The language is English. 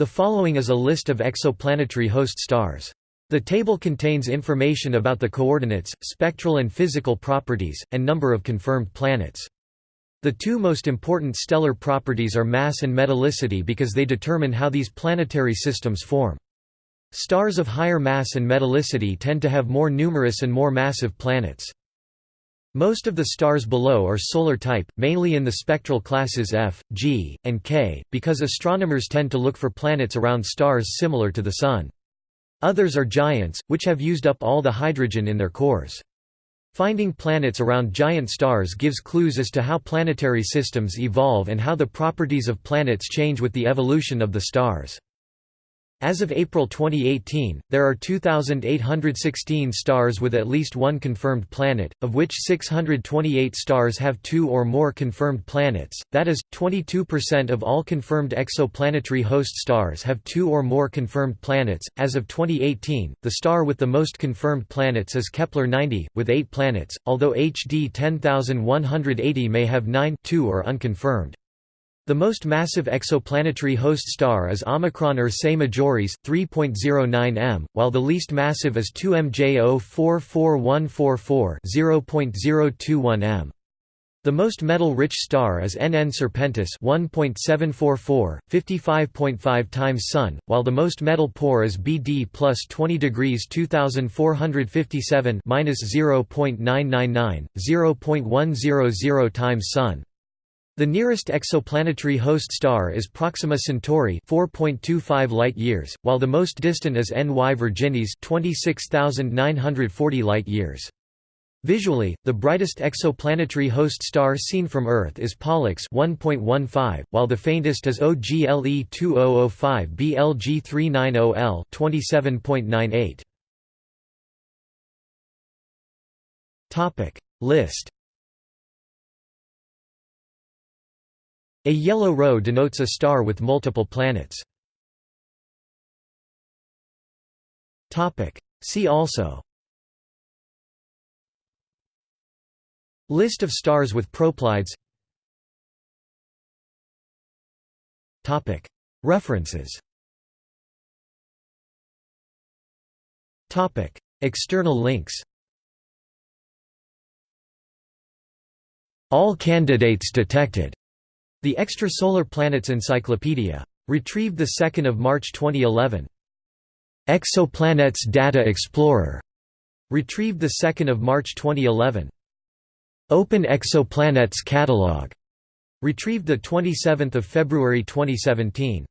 The following is a list of exoplanetary host stars. The table contains information about the coordinates, spectral and physical properties, and number of confirmed planets. The two most important stellar properties are mass and metallicity because they determine how these planetary systems form. Stars of higher mass and metallicity tend to have more numerous and more massive planets. Most of the stars below are solar type, mainly in the spectral classes F, G, and K, because astronomers tend to look for planets around stars similar to the Sun. Others are giants, which have used up all the hydrogen in their cores. Finding planets around giant stars gives clues as to how planetary systems evolve and how the properties of planets change with the evolution of the stars. As of April 2018, there are 2,816 stars with at least one confirmed planet, of which 628 stars have two or more confirmed planets, that is, 22% of all confirmed exoplanetary host stars have two or more confirmed planets. As of 2018, the star with the most confirmed planets is Kepler 90, with eight planets, although HD 10180 may have nine two are unconfirmed. The most massive exoplanetary host star is Omicron Ursae Majoris, 3.09 m, while the least massive is 2MJ 44144 0.021 m. The most metal-rich star is NN Serpentis 1.744, 55.5 times Sun, while the most metal-poor is BD plus 20 degrees 2457 0.999, 0.100 times Sun. The nearest exoplanetary host star is Proxima Centauri 4.25 light-years, while the most distant is NY Virginis 26,940 light-years. Visually, the brightest exoplanetary host star seen from Earth is Pollux 1.15, while the faintest is OGLE 2005 BLG 390L 27.98. Topic List A yellow row denotes a star with multiple planets. See also. List of stars with proplyds References. External links. All candidates detected the Extrasolar Planets Encyclopedia. Retrieved 2 March 2011. Exoplanets Data Explorer. Retrieved 2 March 2011. Open Exoplanets Catalog. Retrieved 27 February 2017.